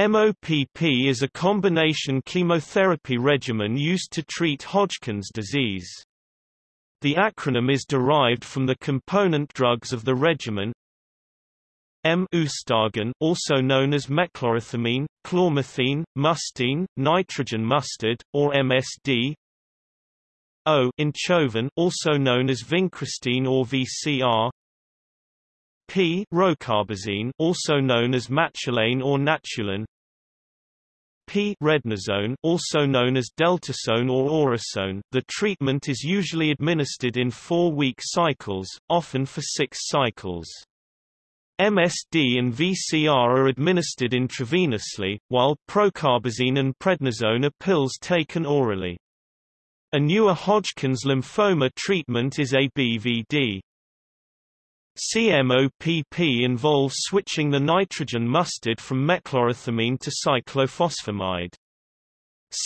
MOPP is a combination chemotherapy regimen used to treat Hodgkin's disease. The acronym is derived from the component drugs of the regimen M Eustatin, also known as mechlorethamine, chlormethine, mustine, nitrogen mustard, or MSD. O Oncovin, also known as vincristine or VCR. P rocarbazine, also known as matulane or Natulan. P prednisone, also known as deltasone or orasone. The treatment is usually administered in 4-week cycles, often for 6 cycles. MSD and VCR are administered intravenously, while procarbazine and prednisone are pills taken orally. A newer Hodgkin's lymphoma treatment is ABVD. CMOPP involves switching the nitrogen mustard from mechlorethamine to cyclophosphamide.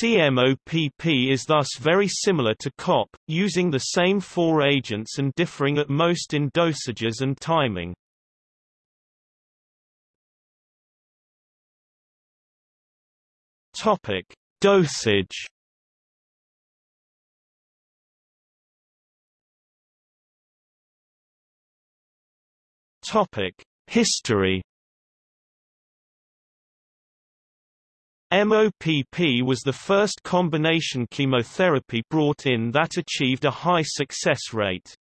CMOPP is thus very similar to COP, using the same four agents and differing at most in dosages and timing. Topic: Dosage. Topic: History. MOPP was the first combination chemotherapy brought in that achieved a high success rate.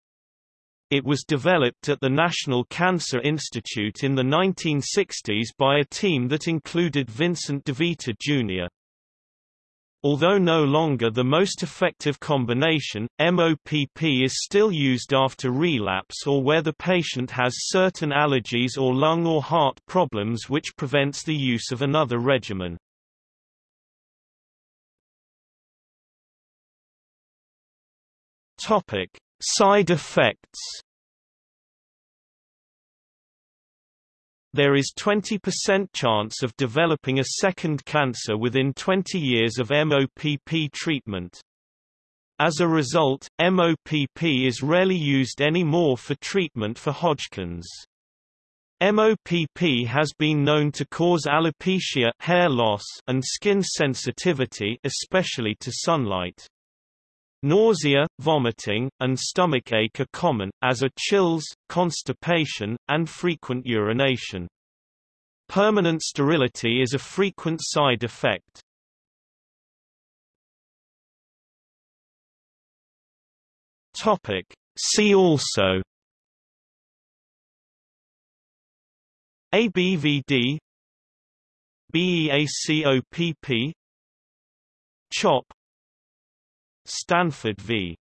It was developed at the National Cancer Institute in the 1960s by a team that included Vincent DeVita Jr. Although no longer the most effective combination, MOPP is still used after relapse or where the patient has certain allergies or lung or heart problems which prevents the use of another regimen. Topic: Side effects There is 20% chance of developing a second cancer within 20 years of MOPP treatment. As a result, MOPP is rarely used anymore for treatment for Hodgkin's. MOPP has been known to cause alopecia hair loss and skin sensitivity especially to sunlight. Nausea, vomiting, and stomachache are common, as are chills, constipation, and frequent urination. Permanent sterility is a frequent side effect. Topic. See also ABVD BEACOPP CHOP Stanford v.